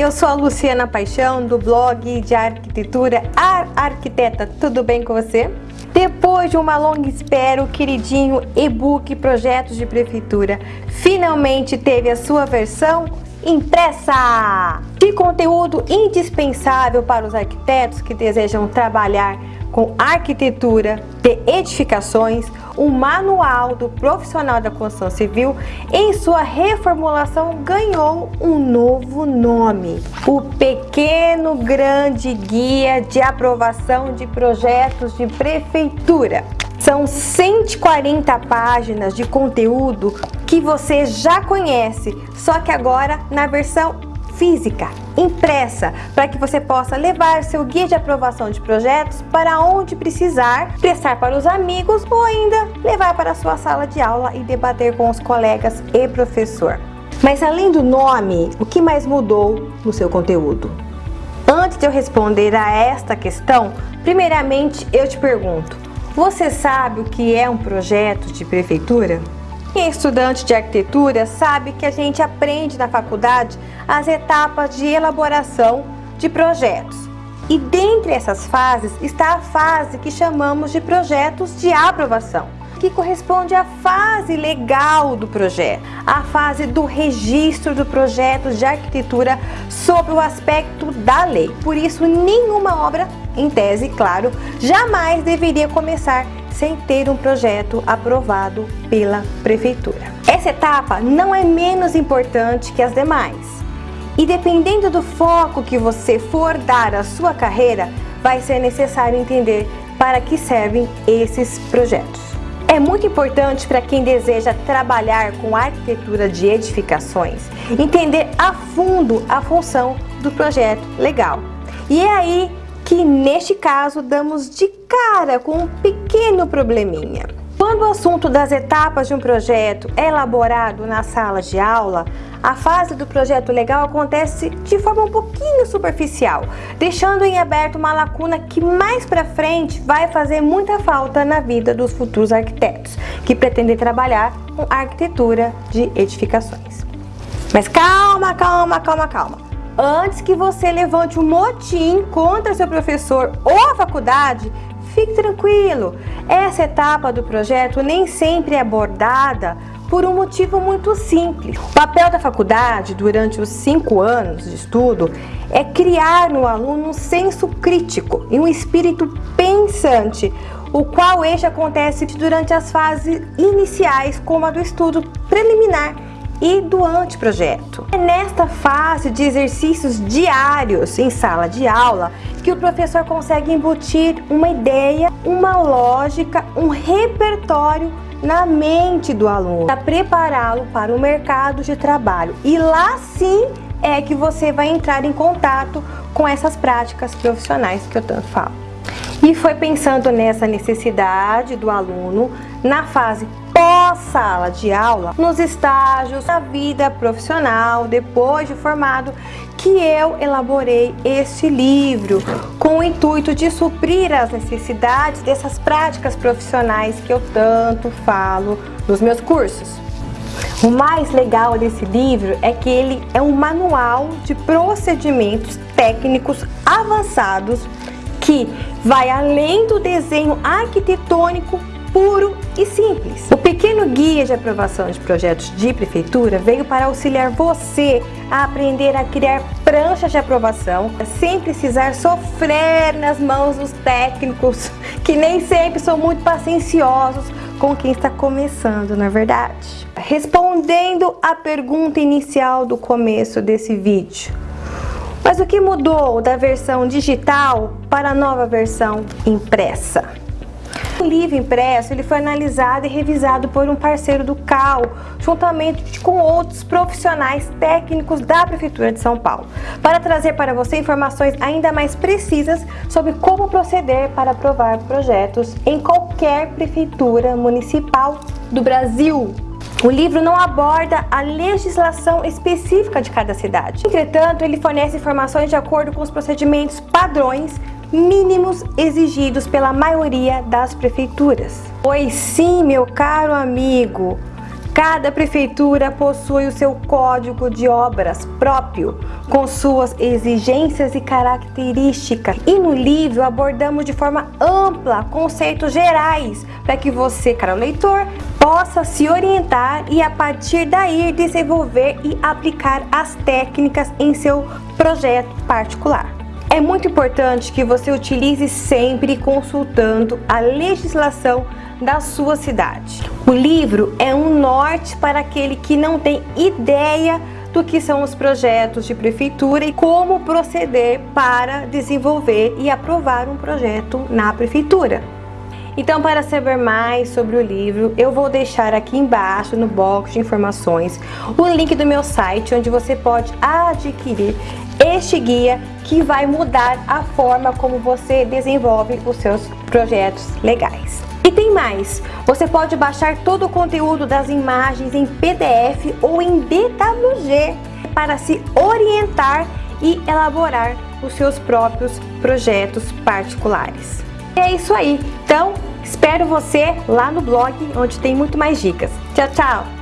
Eu sou a Luciana Paixão do blog de arquitetura Ar Arquiteta. Tudo bem com você? Depois de uma longa espera, o queridinho e-book Projetos de Prefeitura finalmente teve a sua versão impressa! De conteúdo indispensável para os arquitetos que desejam trabalhar com arquitetura de edificações, um manual do profissional da construção civil, em sua reformulação ganhou um novo nome, o Pequeno Grande Guia de Aprovação de Projetos de Prefeitura. São 140 páginas de conteúdo que você já conhece, só que agora na versão física, impressa, para que você possa levar seu guia de aprovação de projetos para onde precisar, prestar para os amigos ou ainda levar para a sua sala de aula e debater com os colegas e professor. Mas além do nome, o que mais mudou no seu conteúdo? Antes de eu responder a esta questão, primeiramente eu te pergunto, você sabe o que é um projeto de prefeitura? Quem é estudante de arquitetura sabe que a gente aprende na faculdade as etapas de elaboração de projetos. E dentre essas fases está a fase que chamamos de projetos de aprovação, que corresponde à fase legal do projeto, a fase do registro do projeto de arquitetura sob o aspecto da lei. Por isso, nenhuma obra, em tese, claro, jamais deveria começar sem ter um projeto aprovado pela prefeitura. Essa etapa não é menos importante que as demais. E dependendo do foco que você for dar à sua carreira, vai ser necessário entender para que servem esses projetos. É muito importante para quem deseja trabalhar com arquitetura de edificações, entender a fundo a função do projeto legal. E é aí que neste caso damos de cara com um pequeno probleminha. Quando o assunto das etapas de um projeto é elaborado na sala de aula, a fase do projeto legal acontece de forma um pouquinho superficial, deixando em aberto uma lacuna que mais para frente vai fazer muita falta na vida dos futuros arquitetos que pretendem trabalhar com arquitetura de edificações. Mas calma, calma, calma, calma. Antes que você levante um motim contra seu professor ou a faculdade, fique tranquilo. Essa etapa do projeto nem sempre é abordada por um motivo muito simples. O papel da faculdade durante os cinco anos de estudo é criar no aluno um senso crítico e um espírito pensante, o qual este acontece durante as fases iniciais, como a do estudo preliminar e do anteprojeto. É nesta fase de exercícios diários em sala de aula que o professor consegue embutir uma ideia, uma lógica, um repertório na mente do aluno, para prepará-lo para o mercado de trabalho. E lá sim é que você vai entrar em contato com essas práticas profissionais que eu tanto falo. E foi pensando nessa necessidade do aluno na fase pós-sala de aula, nos estágios da vida profissional, depois de formado, que eu elaborei este livro com o intuito de suprir as necessidades dessas práticas profissionais que eu tanto falo nos meus cursos. O mais legal desse livro é que ele é um manual de procedimentos técnicos avançados que vai além do desenho arquitetônico puro e simples. O pequeno guia de aprovação de projetos de prefeitura veio para auxiliar você a aprender a criar pranchas de aprovação sem precisar sofrer nas mãos dos técnicos que nem sempre são muito pacienciosos com quem está começando, na é verdade. Respondendo à pergunta inicial do começo desse vídeo, mas o que mudou da versão digital para a nova versão impressa? O livro impresso ele foi analisado e revisado por um parceiro do CAL, juntamente com outros profissionais técnicos da Prefeitura de São Paulo, para trazer para você informações ainda mais precisas sobre como proceder para aprovar projetos em qualquer prefeitura municipal do Brasil. O livro não aborda a legislação específica de cada cidade. Entretanto, ele fornece informações de acordo com os procedimentos padrões mínimos exigidos pela maioria das prefeituras. Pois sim, meu caro amigo, Cada prefeitura possui o seu código de obras próprio, com suas exigências e características. E no livro abordamos de forma ampla conceitos gerais para que você, caro leitor, possa se orientar e a partir daí desenvolver e aplicar as técnicas em seu projeto particular. É muito importante que você utilize sempre consultando a legislação da sua cidade. O livro é um norte para aquele que não tem ideia do que são os projetos de prefeitura e como proceder para desenvolver e aprovar um projeto na prefeitura. Então, para saber mais sobre o livro, eu vou deixar aqui embaixo no box de informações o link do meu site, onde você pode adquirir este guia que vai mudar a forma como você desenvolve os seus projetos legais. E tem mais, você pode baixar todo o conteúdo das imagens em PDF ou em DWG para se orientar e elaborar os seus próprios projetos particulares. É isso aí, então espero você lá no blog onde tem muito mais dicas. Tchau, tchau!